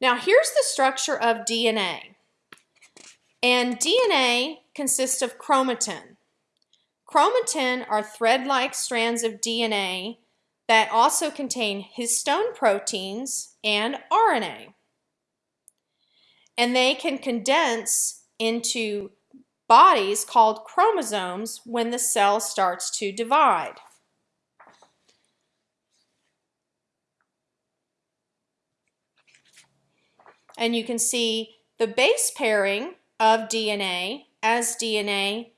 Now here's the structure of DNA. And DNA consists of chromatin. Chromatin are thread-like strands of DNA that also contain histone proteins and RNA. And they can condense into bodies called chromosomes when the cell starts to divide. And you can see the base pairing of DNA as DNA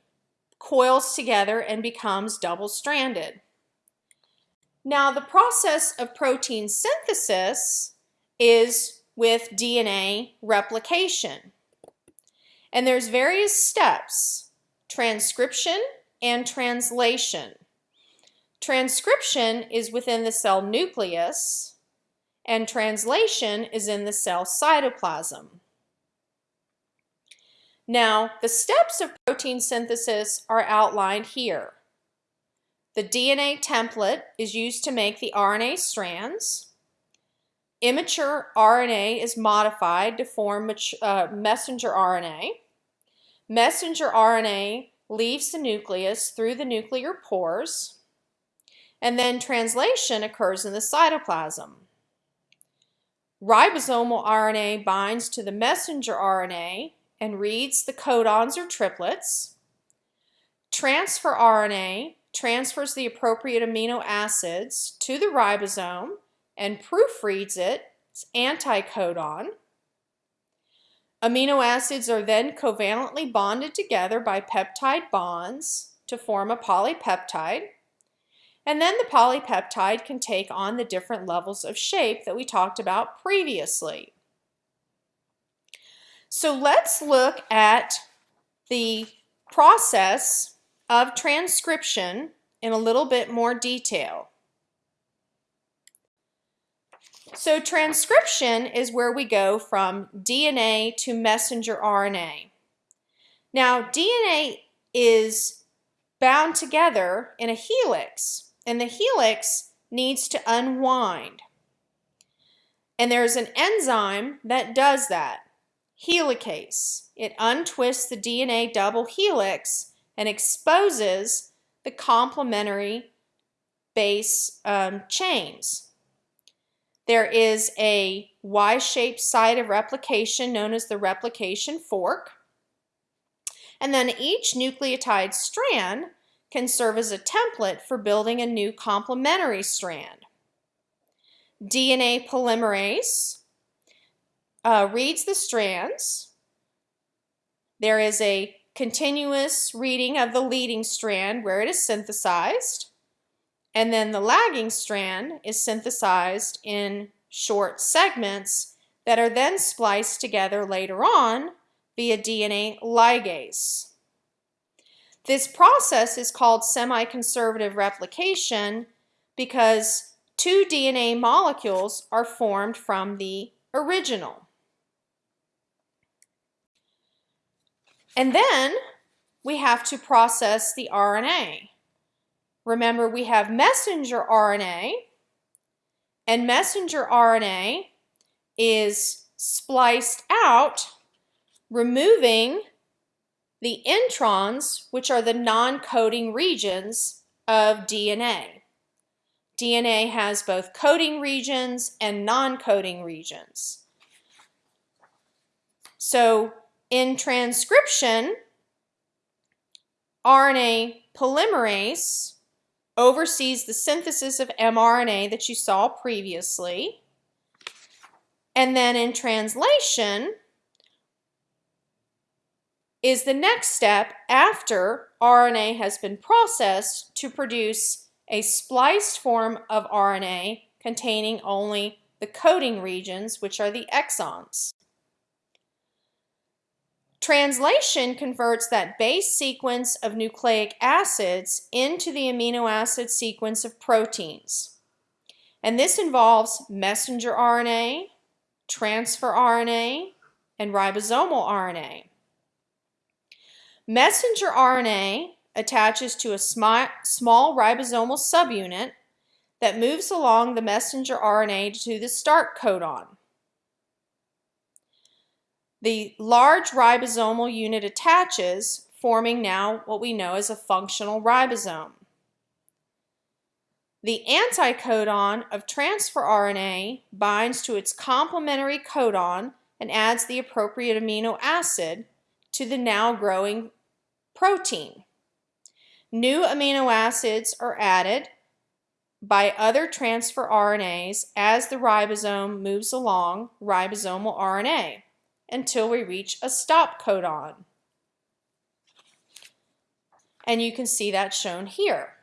coils together and becomes double-stranded. Now the process of protein synthesis is with DNA replication. And there's various steps, transcription and translation. Transcription is within the cell nucleus and translation is in the cell cytoplasm. Now, the steps of protein synthesis are outlined here. The DNA template is used to make the RNA strands. Immature RNA is modified to form uh, messenger RNA. Messenger RNA leaves the nucleus through the nuclear pores, and then translation occurs in the cytoplasm. Ribosomal RNA binds to the messenger RNA and reads the codons or triplets. Transfer RNA transfers the appropriate amino acids to the ribosome and proofreads its anticodon. Amino acids are then covalently bonded together by peptide bonds to form a polypeptide. And then the polypeptide can take on the different levels of shape that we talked about previously. So let's look at the process of transcription in a little bit more detail. So transcription is where we go from DNA to messenger RNA. Now DNA is bound together in a helix and the helix needs to unwind. And there's an enzyme that does that helicase. It untwists the DNA double helix and exposes the complementary base um, chains. There is a Y-shaped site of replication known as the replication fork. And then each nucleotide strand can serve as a template for building a new complementary strand. DNA polymerase uh, reads the strands. There is a continuous reading of the leading strand where it is synthesized. And then the lagging strand is synthesized in short segments that are then spliced together later on via DNA ligase. This process is called semi-conservative replication because two DNA molecules are formed from the original. And then we have to process the RNA. Remember, we have messenger RNA, and messenger RNA is spliced out, removing the introns, which are the non-coding regions of DNA. DNA has both coding regions and non-coding regions. So in transcription, RNA polymerase oversees the synthesis of mRNA that you saw previously. And then in translation is the next step after RNA has been processed to produce a spliced form of RNA containing only the coding regions, which are the exons. Translation converts that base sequence of nucleic acids into the amino acid sequence of proteins. And this involves messenger RNA, transfer RNA, and ribosomal RNA. Messenger RNA attaches to a small ribosomal subunit that moves along the messenger RNA to the start codon. the large ribosomal unit attaches, forming now what we know as a functional ribosome. The anticodon of transfer RNA binds to its complementary codon and adds the appropriate amino acid to the now growing protein. New amino acids are added by other transfer RNAs as the ribosome moves along ribosomal RNA until we reach a stop codon. And you can see that shown here.